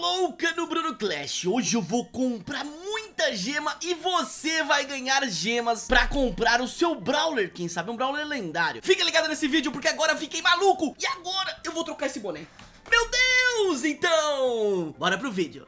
louca no Bruno Clash. Hoje eu vou comprar muita gema e você vai ganhar gemas pra comprar o seu Brawler Quem sabe um Brawler lendário. Fica ligado nesse vídeo porque agora eu fiquei maluco. E agora eu vou trocar esse boné. Meu Deus, então! Bora pro vídeo.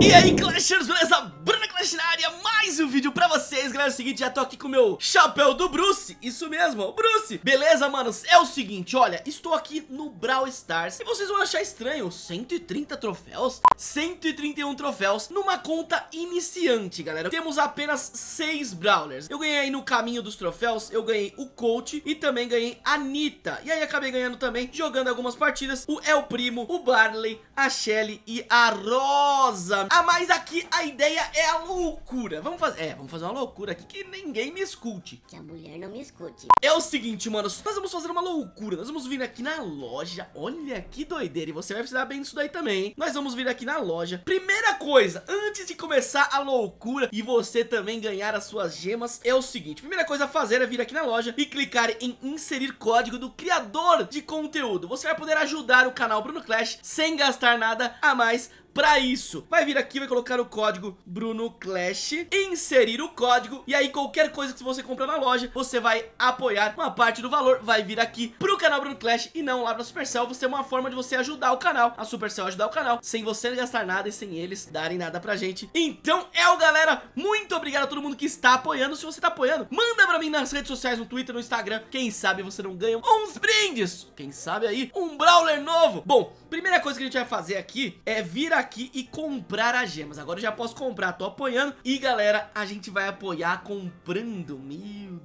E aí Clashers, beleza? Bruno Clash na área, mais um vídeo pra vocês Galera, é o seguinte, já tô aqui com o meu chapéu do Bruce. Isso mesmo, Bruce. Beleza, manos? É o seguinte, olha, estou aqui no Brawl Stars. E vocês vão achar estranho, 130 troféus 131 troféus numa conta iniciante, galera. Temos apenas 6 Brawlers. Eu ganhei aí no caminho dos troféus, eu ganhei o Coach E também ganhei a Nita. E aí acabei ganhando também, jogando algumas partidas O El Primo, o Barley, a Shelly e a Rosa. Ah, mas aqui a ideia é a loucura. Vamos fazer, é, vamos fazer uma loucura aqui que ninguém me escute Que a mulher não me escute É o seguinte, mano, nós vamos fazer uma loucura Nós vamos vir aqui na loja Olha que doideira, e você vai precisar bem disso daí também, hein? Nós vamos vir aqui na loja Primeira coisa, antes de começar a loucura E você também ganhar as suas gemas É o seguinte, primeira coisa a fazer é vir aqui na loja E clicar em inserir código do criador de conteúdo Você vai poder ajudar o canal Bruno Clash Sem gastar nada a mais Pra isso, vai vir aqui, vai colocar o código Bruno Clash, inserir o código e aí qualquer coisa que você comprar na loja, você vai apoiar uma parte do valor, vai vir aqui pro canal Bruno Clash e não lá pra Supercell, você é uma forma de você ajudar o canal, a Supercell ajudar o canal, sem você gastar nada e sem eles darem nada pra gente. Então é o galera, muito obrigado a todo mundo que está apoiando, se você tá apoiando, manda pra mim nas redes sociais, no Twitter, no Instagram, quem sabe você não ganha uns brindes, quem sabe aí um Brawler novo. Bom, primeira coisa que a gente vai fazer aqui é vir aqui aqui e comprar as gemas. Agora eu já posso comprar, tô apoiando. E galera, a gente vai apoiar comprando Meu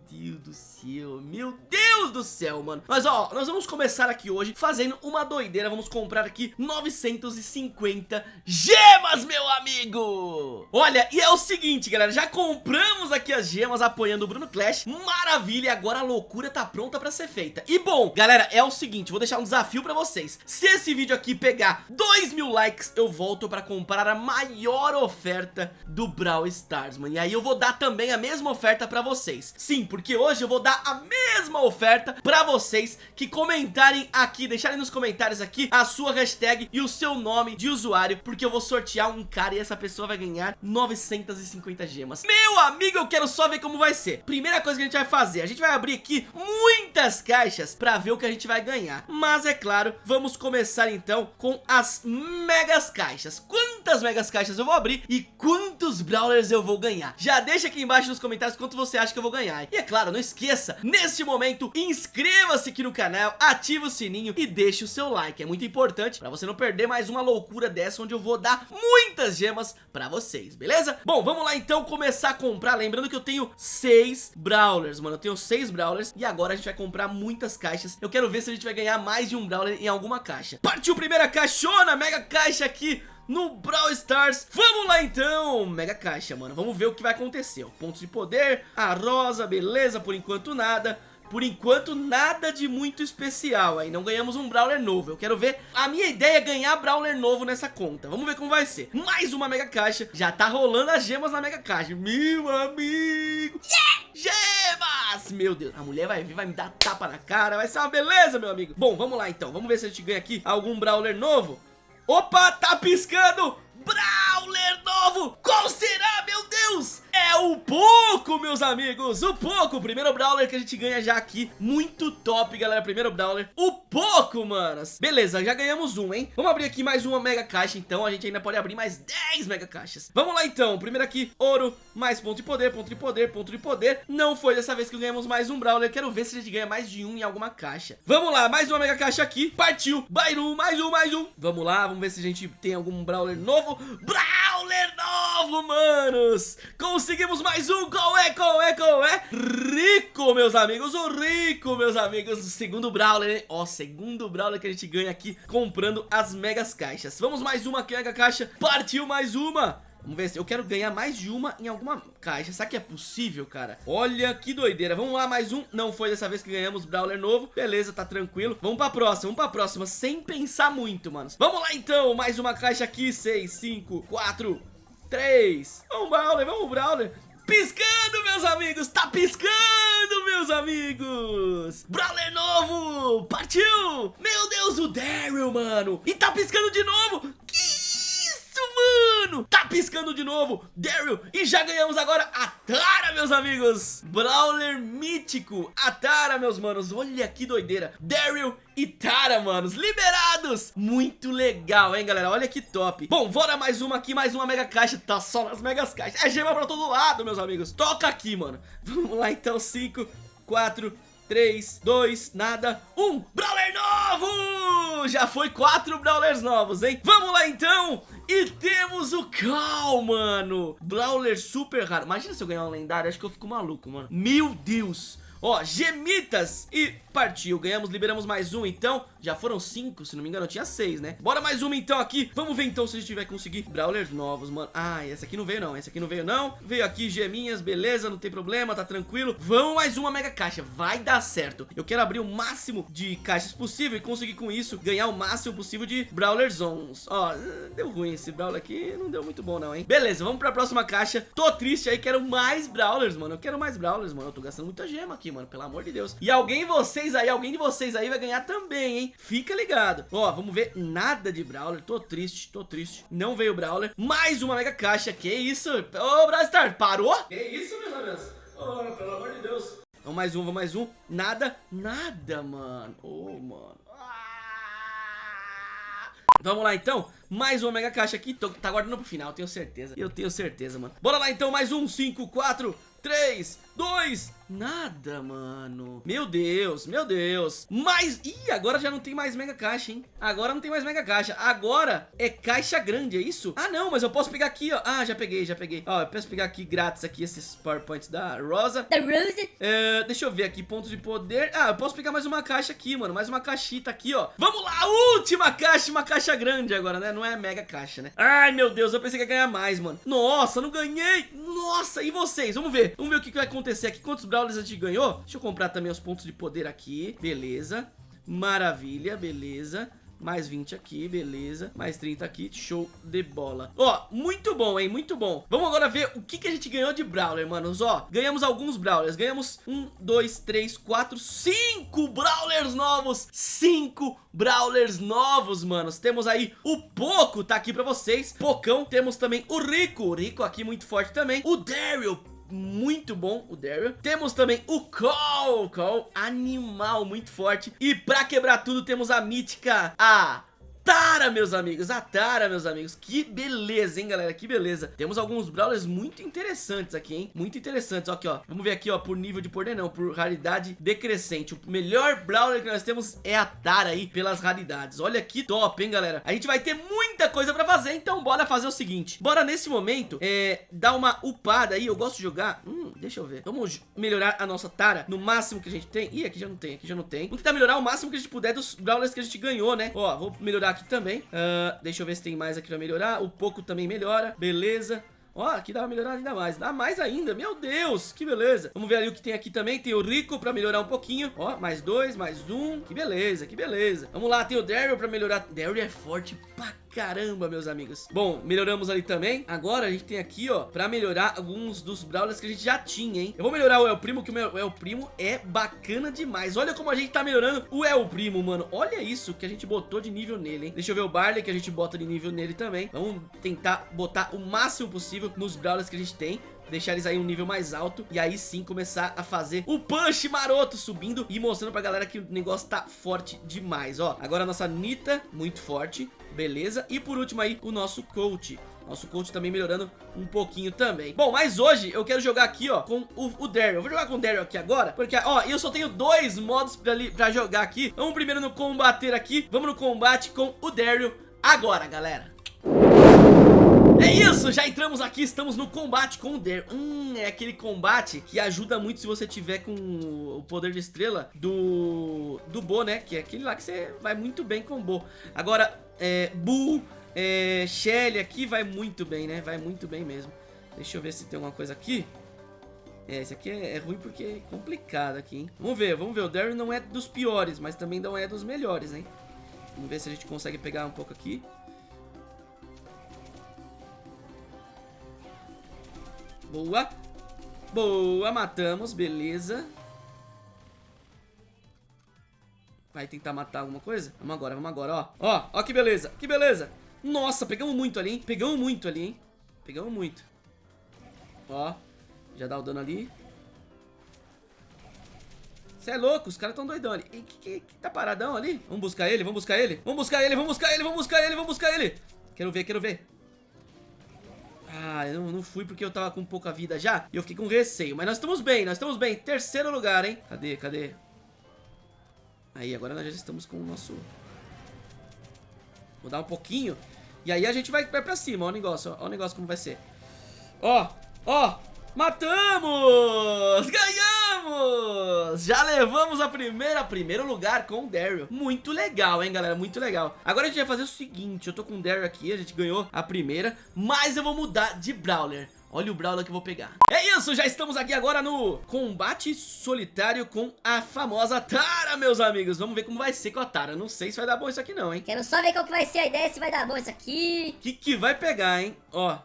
céu, mano. Mas ó, nós vamos começar aqui hoje fazendo uma doideira. Vamos comprar aqui 950 gemas, meu amigo. Olha, e é o seguinte, galera. Já compramos aqui as gemas apoiando o Bruno Clash. Maravilha, agora a loucura tá pronta pra ser feita. E bom, galera, é o seguinte. Vou deixar um desafio pra vocês. Se esse vídeo aqui pegar 2 mil likes, eu volto pra comprar a maior oferta do Brawl Stars, mano. E aí eu vou dar também a mesma oferta pra vocês. Sim, porque hoje eu vou dar a mesma oferta pra vocês que comentarem aqui, deixarem nos comentários aqui a sua hashtag e o seu nome de usuário, porque eu vou sortear um cara e essa pessoa vai ganhar 950 gemas. Meu amigo, eu quero só ver como vai ser. Primeira coisa que a gente vai fazer, a gente vai abrir aqui muitas caixas pra ver o que a gente vai ganhar. Mas é claro, vamos começar então com as megas caixas caixas, quantas megas caixas eu vou abrir e quantos brawlers eu vou ganhar. Já deixa aqui embaixo nos comentários quanto você acha que eu vou ganhar. E é claro, não esqueça, neste momento, inscreva-se aqui no canal, ative o sininho e deixe o seu like. É muito importante para você não perder mais uma loucura dessa onde eu vou dar muitas gemas para vocês, beleza? Bom, vamos lá então começar a comprar, lembrando que eu tenho seis brawlers, mano, eu tenho seis brawlers e agora a gente vai comprar muitas caixas. Eu quero ver se a gente vai ganhar mais de um brawler em alguma caixa. Partiu primeira caixona, mega caixa aqui no Brawl Stars Vamos lá então, mega caixa, mano Vamos ver o que vai acontecer, pontos de poder A rosa, beleza, por enquanto nada. Por enquanto, nada de muito especial aí, não ganhamos um Brawler novo. Eu quero ver, a minha ideia é ganhar Brawler novo nessa conta. Vamos ver como vai ser. Mais uma Mega Caixa, já tá rolando as gemas na Mega Caixa. Meu amigo! Yeah! Gemas! Meu Deus, a mulher vai vir, vai me dar tapa na cara Vai ser uma beleza, meu amigo. Bom, vamos lá então, vamos ver se a gente ganha aqui algum Brawler novo Opa, tá piscando! Meus amigos, o Poco, o primeiro Brawler que a gente ganha já aqui, muito top, galera, primeiro Brawler, o Poco, manas. Beleza, já ganhamos um, hein? Vamos abrir aqui mais uma Mega Caixa, então, a gente ainda pode abrir mais 10 Mega Caixas. Vamos lá, então, primeiro aqui, ouro, mais ponto de poder, ponto de poder, ponto de poder. Não foi dessa vez que ganhamos mais um Brawler, quero ver se a gente ganha mais de um em alguma caixa. Vamos lá, mais uma Mega Caixa aqui, partiu, Bairu, mais um, mais um. Vamos lá, vamos ver se a gente tem algum Brawler novo. Brawler novo, manos! Conseguimos mais um, qual é, qual é, qual é? Rico, meus amigos, o Rico, meus amigos! Segundo Brawler, ó, segundo Brawler que a gente ganha aqui Comprando as megas caixas. Vamos mais uma aqui, mega caixa. Partiu mais uma Vamos ver se eu quero ganhar mais de uma em alguma caixa. Será que é possível, cara? Olha que doideira. Vamos lá, mais um. Não foi dessa vez que ganhamos Brawler novo. Beleza, tá tranquilo. Vamos pra próxima, vamos pra próxima. Sem pensar muito, manos. Vamos lá, então. Mais uma caixa aqui. 6, 5, 4, 3. Vamos, Brawler, vamos, Brawler. piscando, meus amigos, tá piscando, meus amigos. Brawler novo, partiu. Meu Deus, o Daryl, mano. E tá piscando de novo. Mano. Tá piscando de novo, Daryl. E já ganhamos agora a Tara, meus amigos. Brawler mítico, a Tara, meus manos. Olha que doideira. Daryl e Tara, manos, liberados Muito legal, hein, galera, olha que top Bom, bora mais uma aqui, mais uma mega caixa Tá só nas megas caixas, é gema pra todo lado, meus amigos Toca aqui, mano Vamos lá, então, 5, 4, 3, 2, nada, 1 Brawler novo! Já foi 4 Brawlers novos, hein? Vamos lá, então. E temos o Cal, mano. Brawler super raro. Imagina se eu ganhar um lendário, acho que eu fico maluco, mano. Meu Deus. Ó, gemitas e partiu, ganhamos, liberamos mais um então. Já foram cinco, se não me engano, tinha seis, né? Bora mais uma então aqui, vamos ver então se a gente vai conseguir Brawlers novos, mano. Ah, esse aqui não veio não, esse aqui não veio não. Veio aqui geminhas, beleza, não tem problema, tá tranquilo. Vamos mais uma mega caixa, vai dar certo. Eu quero abrir o máximo de caixas possível E conseguir com isso ganhar o máximo possível de Brawlers Zones Ó, deu ruim esse Brawler aqui, não deu muito bom não, hein? Beleza, vamos pra próxima caixa. Tô triste aí, quero mais Brawlers, mano. Eu quero mais Brawlers, mano, eu tô gastando muita gema aqui mano, pelo amor de Deus. E alguém de vocês aí, alguém de vocês aí vai ganhar também, hein? Fica ligado. Ó, vamos ver nada de Brawler, tô triste, tô triste. Não veio Brawler. Mais uma mega caixa, que isso? Ô, Brastar, parou? Que isso, meus amigos? Oh, pelo amor de Deus. Vamos mais um, vamos mais um. Nada, nada, mano. Ô, oh, mano. Vamos lá então, mais uma mega caixa aqui, Tô, tá guardando pro final, tenho certeza Eu tenho certeza, mano Bora lá então, mais um, 5, 4, 3, 2, nada, mano. Meu Deus, meu Deus. Mais... Ih, agora já não tem mais mega caixa, hein? Agora não tem mais mega caixa. Agora é caixa grande, é isso? Ah, não, mas eu posso pegar aqui, ó. Ah, já peguei, já peguei. Ó, eu posso pegar aqui grátis aqui esses powerpoints da Rosa. Da Rosa. É, deixa eu ver aqui, pontos de poder. Ah, eu posso pegar mais uma caixa aqui, mano. Mais uma caixita aqui, ó. Vamos lá, última caixa, uma caixa grande agora, né? Não é mega caixa, né? Ai, meu Deus, eu pensei que ia ganhar mais, mano. Nossa, não ganhei. Nossa, e vocês? Vamos ver. Vamos ver o que vai acontecer aqui. Quantos Brawlers a gente ganhou? Deixa eu comprar também os pontos de poder aqui. Beleza. Maravilha, beleza. Mais 20 aqui, beleza. Mais 30 aqui, show de bola. Ó, muito bom, hein, muito bom. Vamos agora ver o que, que a gente ganhou de Brawler, manos. Ó, ganhamos alguns Brawlers. Ganhamos um, dois, três, quatro, cinco Brawlers novos. Cinco Brawlers novos, manos. Temos aí o Poco, tá aqui pra vocês. Pocão. Temos também o Rico. O Rico aqui muito forte também. O Daryl muito bom, o Daryl. Temos também o Cole, Cole, animal muito forte. E pra quebrar tudo temos a mítica, a Tara, meus amigos, a Tara, meus amigos. Que beleza, hein, galera, que beleza. Temos alguns Brawlers muito interessantes aqui, hein? Muito interessantes, ó, aqui, ó. Vamos ver aqui, ó, por nível de poder não, por raridade decrescente. O melhor Brawler que nós temos é a Tara aí, pelas raridades. Olha que top, hein, galera. A gente vai ter muita coisa pra fazer, então bora fazer o seguinte. Bora, nesse momento, é, dar uma upada aí. Eu gosto de jogar, hum, deixa eu ver. Vamos melhorar a nossa Tara no máximo que a gente tem? Ih, aqui já não tem, aqui já não tem. Vamos tentar melhorar o máximo que a gente puder dos Brawlers que a gente ganhou, né? Ó, vou melhorar aqui também. Uh, Deixa eu ver se tem mais aqui pra melhorar. O pouco também melhora, beleza. Ó, aqui dá pra melhorar ainda mais. Dá mais ainda, meu Deus, que beleza. Vamos ver ali o que tem aqui também. Tem o Rico pra melhorar um pouquinho. Ó, mais dois, mais um. Que beleza, que beleza. Vamos lá, tem o Daryl pra melhorar. Daryl é forte pra caramba, meus amigos. Bom, melhoramos ali também. Agora a gente tem aqui, ó, pra melhorar alguns dos Brawlers que a gente já tinha, hein? Eu vou melhorar o El Primo, que o El Primo é bacana demais. Olha como a gente tá melhorando o El Primo, mano. Olha isso que a gente botou de nível nele, hein? Deixa eu ver o Barley que a gente bota de nível nele também. Vamos tentar botar o máximo possível nos Brawlers que a gente tem deixar eles aí um nível mais alto e aí sim começar a fazer o punch maroto subindo e mostrando pra galera que o negócio tá forte demais, ó. Agora a nossa Nita, muito forte, beleza. E por último aí, o nosso coach. Nosso coach também melhorando um pouquinho também. Bom, mas hoje eu quero jogar aqui, ó Com o, o Daryl, eu vou jogar com o Daryl aqui agora Porque, ó, eu só tenho dois modos pra, pra jogar aqui. Vamos primeiro no combater aqui. Vamos no combate com o Daryl agora, galera. É isso, já entramos aqui, estamos no combate com o Dare Hum, é aquele combate que ajuda muito se você tiver com o poder de estrela do, do Bo, né? Que é aquele lá que você vai muito bem com o Bo. Agora, é, Bull, é, Shelly aqui vai muito bem, né? Vai muito bem mesmo Deixa eu ver se tem alguma coisa aqui é, esse aqui é, é ruim porque é complicado aqui, hein? Vamos ver, vamos ver. O Daryl não é dos piores, mas também não é dos melhores, hein? Vamos ver se a gente consegue pegar um pouco aqui. Boa. Boa, matamos, beleza. Vai tentar matar alguma coisa? Vamos agora, vamos agora, ó. Ó, ó que beleza, que beleza. Nossa, pegamos muito ali, hein? Pegamos muito ali, hein? Pegamos muito. Ó, já dá o dano ali. Você é louco, os caras tão doidão ali. que, que, que, tá paradão ali? Vamos buscar ele, vamos buscar ele. Vamos buscar ele, vamos buscar ele, vamos buscar ele, vamos buscar ele. Quero ver, quero ver. Ah, eu não fui porque eu tava com pouca vida já E eu fiquei com receio Mas nós estamos bem, nós estamos bem Terceiro lugar, hein Cadê, cadê? Aí, agora nós já estamos com o nosso... Vou dar um pouquinho E aí a gente vai, vai pra cima Ó o negócio, ó o negócio como vai ser Ó, ó Matamos! Ganhamos! Já levamos a primeira, primeiro lugar com o Daryl. Muito legal, hein, galera? Muito legal. Agora a gente vai fazer o seguinte, eu tô com o Daryl aqui, a gente ganhou a primeira, mas eu vou mudar de Brawler. Olha o Brawler que eu vou pegar. É isso, já estamos aqui agora no combate solitário com a famosa Tara, meus amigos. Vamos ver como vai ser com a Tara. Não sei se vai dar bom isso aqui não, hein. Quero só ver qual que vai ser a ideia, se vai dar bom isso aqui. O que que vai pegar, hein? Ó,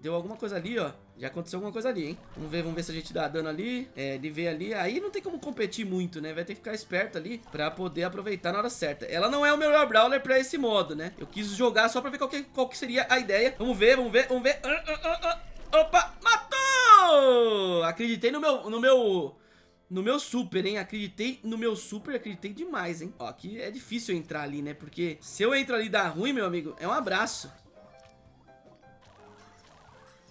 deu alguma coisa ali, ó. Já aconteceu alguma coisa ali, hein? Vamos ver, vamos ver se a gente dá dano ali. É, de ver ali. Aí não tem como competir muito, né? Vai ter que ficar esperto ali pra poder aproveitar na hora certa. Ela não é o melhor Brawler pra esse modo, né? Eu quis jogar só pra ver qual que, qual que seria a ideia. Vamos ver, vamos ver, vamos ver. Ah, ah, ah, Opa, matou! Acreditei no meu... No meu... No meu super, hein? Acreditei no meu super, acreditei demais, hein? Ó, aqui é difícil entrar ali, né? Porque se eu entro ali dá ruim, meu amigo, é um abraço.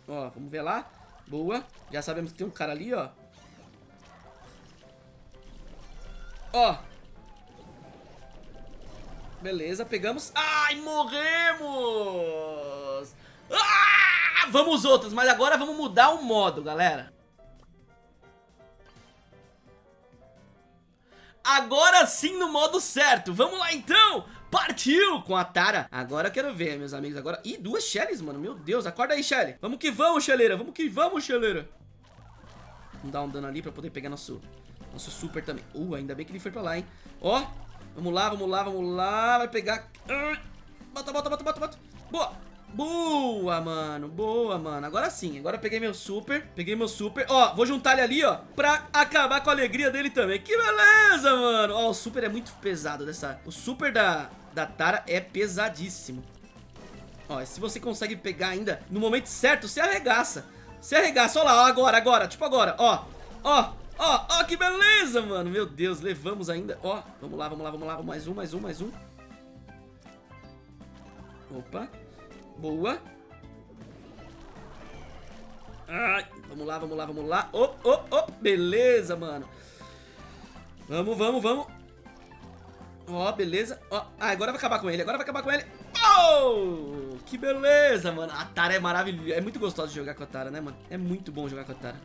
Ó, vamos ver lá. Boa. Já sabemos que tem um cara ali, ó. Ó. Beleza, pegamos. Ai, morremos! Ah! Vamos outros, mas agora vamos mudar o modo, galera. Agora sim no modo certo. Vamos lá então. Partiu com a Tara. Agora eu quero ver, meus amigos. Agora... Ih, duas Shelleys, mano. Meu Deus. Acorda aí, Shelly. Vamos que vamos, Shelleira. Vamos que vamos, Shelleira. Vamos dar um dano ali pra poder pegar nosso, nosso super também. Uh, ainda bem que ele foi pra lá, hein. Ó. Vamos lá, vamos lá, vamos lá. Vai pegar... Bota, bota, bota, bota, bota. Boa. Boa, mano, boa, mano. Agora sim, agora peguei meu super Peguei meu super, ó, vou juntar ele ali, ó Pra acabar com a alegria dele também. Que beleza, mano. Ó, o super é muito pesado dessa O super da, da Tara é pesadíssimo. Ó, se você consegue pegar ainda No momento certo, você arregaça. Você arregaça, ó lá, ó, agora, agora Tipo agora, ó, ó Ó, ó, que beleza, mano. Meu Deus, levamos ainda Ó, vamos lá, vamos lá, vamos lá Mais um, mais um, mais um. Opa Boa. Ai, vamos lá, vamos lá, vamos lá. Oh, oh, oh. Beleza, mano. Vamos, vamos, vamos. Ó, oh, beleza. Ó, oh, ah, agora vai acabar com ele. Agora vai acabar com ele. Oh, que beleza, mano. A Tara é maravilhosa. É muito gostoso jogar com a Tara, né, mano? É muito bom jogar com a Tara.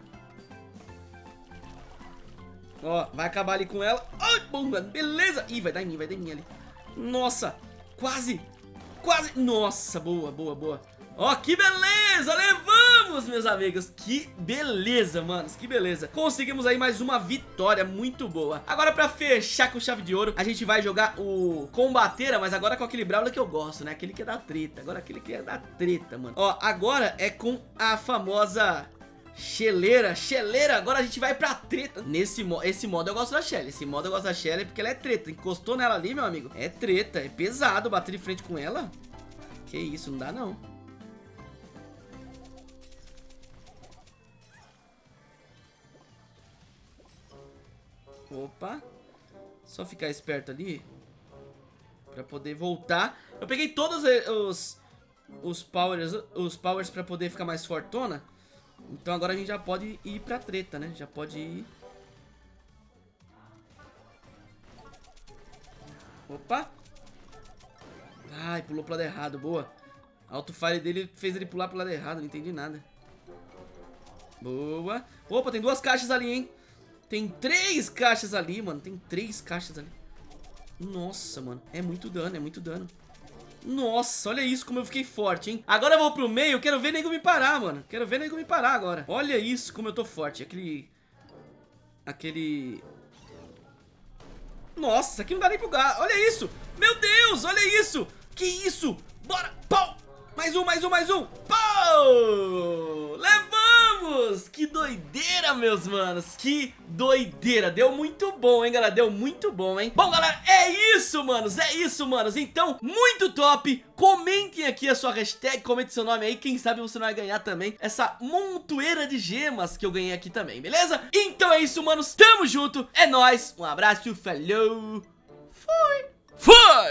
Ó, vai acabar ali com ela. Ai, bom. Beleza. Ih, vai dar em mim, vai dar em mim ali. Nossa, quase quase... Nossa, boa, boa, boa. Ó, que beleza! Levamos, meus amigos! Que beleza, manos, que beleza! Conseguimos aí mais uma vitória muito boa. Agora, pra fechar com chave de ouro, a gente vai jogar o Combateira, mas agora com aquele Brawler que eu gosto, né? Aquele que é da treta. Agora aquele que é da treta, mano. Ó, agora é com a famosa Cheleira, cheleira, agora a gente vai pra treta. Nesse mo esse modo eu gosto da Shelly Esse modo eu gosto da Shelly porque ela é treta. Encostou nela ali, meu amigo É treta, é pesado bater de frente com ela. Que isso, não dá não. Opa Só ficar esperto ali Pra poder voltar. Eu peguei todos os Os powers, os powers pra poder ficar mais fortona então agora a gente já pode ir pra treta, né? Já pode ir... Opa! Ai, pulou pro lado errado, boa. Auto-fire dele fez ele pular pro lado errado, não entendi nada. Boa. Opa, tem duas caixas ali, hein? Tem três caixas ali, mano. Tem três caixas ali. Nossa, mano. É muito dano, é muito dano. Nossa, olha isso como eu fiquei forte, hein? Agora eu vou pro meio, quero ver nego me parar, mano. Quero ver nego me parar agora. Olha isso como eu tô forte. Aquele... Aquele... Nossa, aqui não dá nem pro gato. Olha isso. Meu Deus, olha isso. Que isso? Bora. Pau. Mais um, mais um, mais um. Pau. Levamos Que doideira, meus manos! Que doideira! Deu muito bom, hein, galera? Deu muito bom, hein? Bom, galera, é isso, manos! É isso, manos! Então, muito top! Comentem aqui a sua hashtag Comente seu nome aí. Quem sabe você não vai ganhar também Essa montoeira de gemas que eu ganhei aqui também, beleza? Então é isso, manos! Tamo junto! É nóis! Um abraço Falou! Fui! Fui